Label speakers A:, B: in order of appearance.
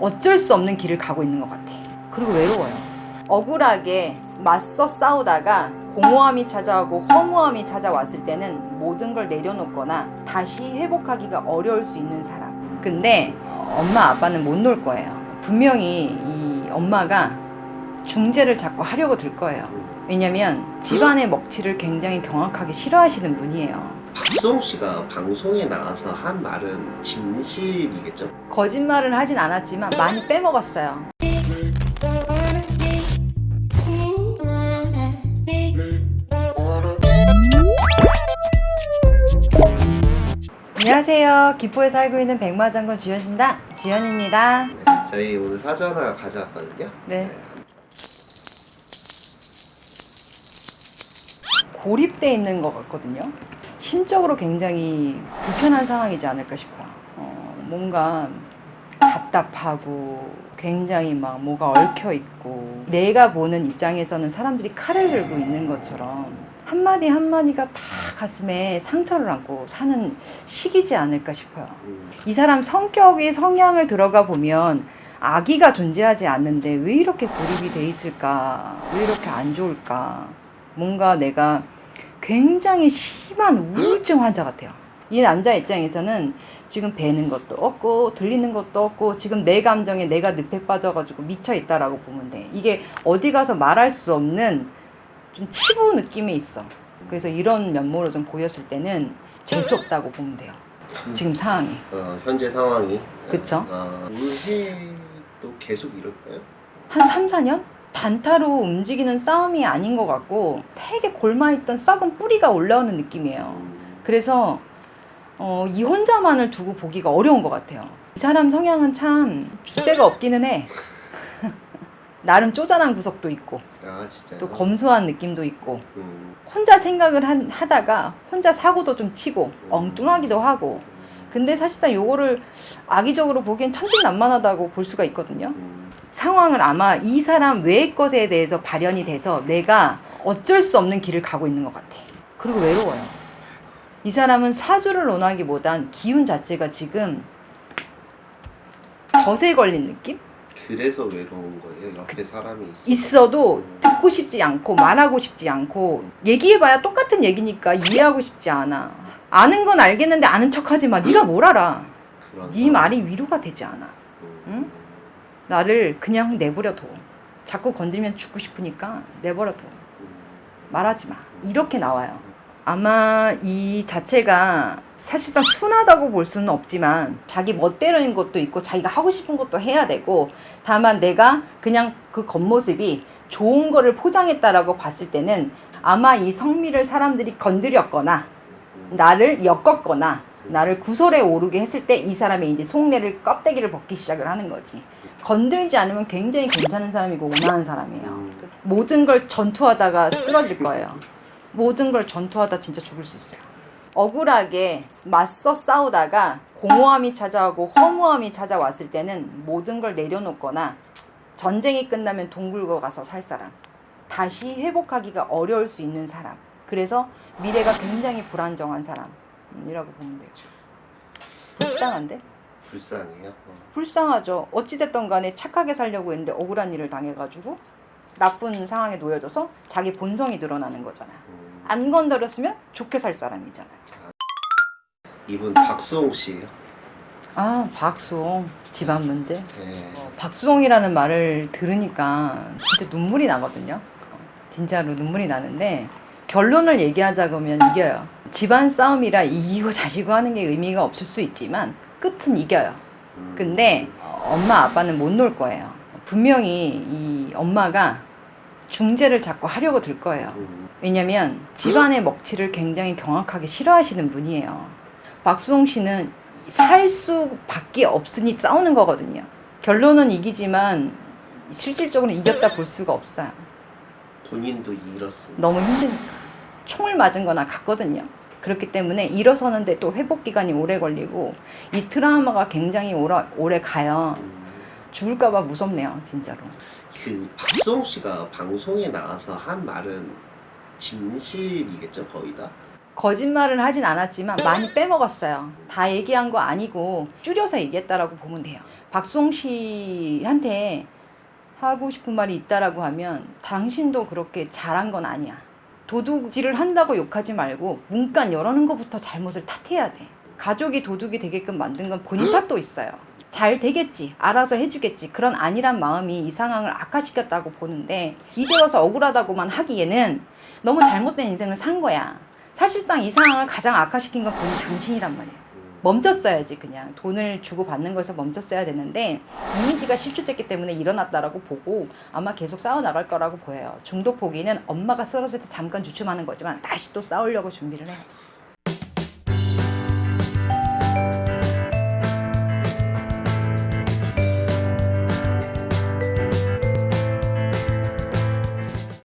A: 어쩔 수 없는 길을 가고 있는 것 같아. 그리고 외로워요. 억울하게 맞서 싸우다가 공허함이 찾아오고 허무함이 찾아왔을 때는 모든 걸 내려놓거나 다시 회복하기가 어려울 수 있는 사람. 근데 엄마 아빠는 못 놀 거예요. 분명히 이 엄마가 중재를 자꾸 하려고 들 거예요. 왜냐면 집안의 먹칠을 굉장히 경악하게 싫어하시는 분이에요.
B: 박수홍 씨가 방송에 나와서 한 말은 진실이겠죠?
A: 거짓말을 하진 않았지만 많이 빼먹었어요. 안녕하세요. 기포에 살고 있는 백마장군 주현신다 지현입니다.
B: 네, 저희 오늘 사전 하나 가져왔거든요.
A: 네. 고립돼 있는 것 같거든요. 심적으로 굉장히 불편한 상황이지 않을까 싶어요. 어, 뭔가 답답하고 굉장히 막 뭐가 얽혀 있고 내가 보는 입장에서는 사람들이 칼을 들고 있는 것처럼 한마디 한마디가 다 가슴에 상처를 안고 사는 시기지 않을까 싶어요.
B: 음,
A: 이 사람 성격의 성향을 들어가 보면 아기가 존재하지 않는데 왜 이렇게 고립이 돼 있을까? 왜 이렇게 안 좋을까? 뭔가 내가 굉장히 심한 우울증 환자 같아요. 이 남자 입장에서는 지금 뵈는 것도 없고 들리는 것도 없고 지금 내 감정에 내가 늪에 빠져가지고 미쳐 있다라고 보면 돼. 이게 어디 가서 말할 수 없는 좀 치부 느낌이 있어. 그래서 이런 면모로 좀 보였을 때는 재수 없다고 보면 돼요. 지금 상황이.
B: 어, 현재 상황이.
A: 그쵸.
B: 어, 올해도 계속 이럴까요?
A: 한 3, 4년? 단타로 움직이는 싸움이 아닌 것 같고 되게 골마있던 썩은 뿌리가 올라오는 느낌이에요.
B: 음,
A: 그래서 어, 이 혼자만을 두고 보기가 어려운 것 같아요. 이 사람 성향은 참 줏대가 없기는 해. 나름 쪼잔한 구석도 있고
B: 아?
A: 또 검소한 느낌도 있고
B: 음,
A: 혼자 생각을 한- 하다가 혼자 사고도 좀 치고 엉뚱하기도 하고 근데 사실상 요거를 악의적으로 보기엔 천진난만하다고 볼 수가 있거든요.
B: 음,
A: 상황은 아마 이 사람 외의 것에 대해서 발현이 돼서 내가 어쩔 수 없는 길을 가고 있는 것 같아. 그리고 외로워요. 이 사람은 사주를 논하기보단 기운 자체가 지금 덫에 걸린 느낌?
B: 그래서 외로운 거예요. 옆에 사람이 있어.
A: 있어도 듣고 싶지 않고 말하고 싶지 않고 얘기해봐야 똑같은 얘기니까 이해하고 싶지 않아. 아는 건 알겠는데 아는 척하지 마. 네가 뭘 알아? 네. 말이 위로가 되지 않아.
B: 음,
A: 응? 나를 그냥 내버려 둬. 자꾸 건드리면 죽고 싶으니까 내버려 둬.
B: 음,
A: 말하지 마. 이렇게 나와요. 아마 이 자체가 사실상 순하다고 볼 수는 없지만 자기 멋대로인 것도 있고 자기가 하고 싶은 것도 해야 되고 다만 내가 그냥 그 겉모습이 좋은 거를 포장했다라고 봤을 때는 아마 이 성미를 사람들이 건드렸거나
B: 음,
A: 나를 엮었거나 나를 구설에 오르게 했을 때 이 사람의 이제 속내를 껍데기를 벗기 시작을 하는 거지. 건들지 않으면 굉장히 괜찮은 사람이고 온화한 사람이에요.
B: 음.
A: 모든 걸 전투하다가 쓰러질 거예요. 모든 걸 전투하다 진짜 죽을 수 있어요. 억울하게 맞서 싸우다가 공허함이 찾아오고 허무함이 찾아왔을 때는 모든 걸 내려놓거나 전쟁이 끝나면 동굴거 가서 살 사람. 다시 회복하기가 어려울 수 있는 사람. 그래서 미래가 굉장히 불안정한 사람 이라고 보면 돼요. 불쌍한데?
B: 불쌍해요. 어.
A: 불쌍하죠. 어찌됐든 간에 착하게 살려고 했는데 억울한 일을 당해가지고 나쁜 상황에 놓여져서 자기 본성이 드러나는 거잖아.
B: 음,
A: 안 건드렸으면 좋게 살 사람이잖아요.
B: 이분 박수홍 씨예요.
A: 아, 박수홍. 집안 문제.
B: 네.
A: 어, 박수홍이라는 말을 들으니까 진짜 눈물이 나거든요. 어, 진짜로 눈물이 나는데 결론을 얘기하자 그러면 이겨요. 집안 싸움이라 이기고 자시고 하는 게 의미가 없을 수 있지만 끝은 이겨요.
B: 음,
A: 근데 어, 엄마 아빠는 못 놀 거예요. 분명히 이 엄마가 중재를 자꾸 하려고 들 거예요.
B: 음,
A: 왜냐면 집안의 먹칠을 굉장히 경악하게 싫어하시는 분이에요. 박수홍 씨는 살 수밖에 없으니 싸우는 거거든요. 결론은 이기지만 실질적으로 이겼다 볼 수가 없어요.
B: 본인도 잃었습니다.
A: 너무 힘드니까. 총을 맞은 거나 같거든요. 그렇기 때문에 일어서는데 또 회복 기간이 오래 걸리고 이 트라우마가 굉장히 오래, 오래 가요.
B: 음,
A: 죽을까 봐 무섭네요, 진짜로.
B: 그 박수홍 씨가 방송에 나와서 한 말은 진실이겠죠, 거의 다.
A: 거짓말을 하진 않았지만 많이 빼먹었어요. 다 얘기한 거 아니고 줄여서 얘기했다라고 보면 돼요. 박송 씨한테 하고 싶은 말이 있다라고 하면 당신도 그렇게 잘한 건 아니야. 도둑질을 한다고 욕하지 말고 문간 열어놓은 것부터 잘못을 탓해야 돼. 가족이 도둑이 되게끔 만든 건 본인 탓도 있어요. 잘 되겠지. 알아서 해주겠지. 그런 안일한 마음이 이 상황을 악화시켰다고 보는데 이제 와서 억울하다고만 하기에는 너무 잘못된 인생을 산 거야. 사실상 이 상황을 가장 악화시킨 건 본인 당신이란 말이야. 멈췄어야지 그냥 돈을 주고 받는 거에서 멈췄어야 되는데 이미지가 실추됐기 때문에 일어났다라고 보고 아마 계속 싸워 나갈 거라고 보여요. 중독 포기는 엄마가 쓰러질 때 잠깐 주춤하는 거지만 다시 또 싸우려고 준비를 해.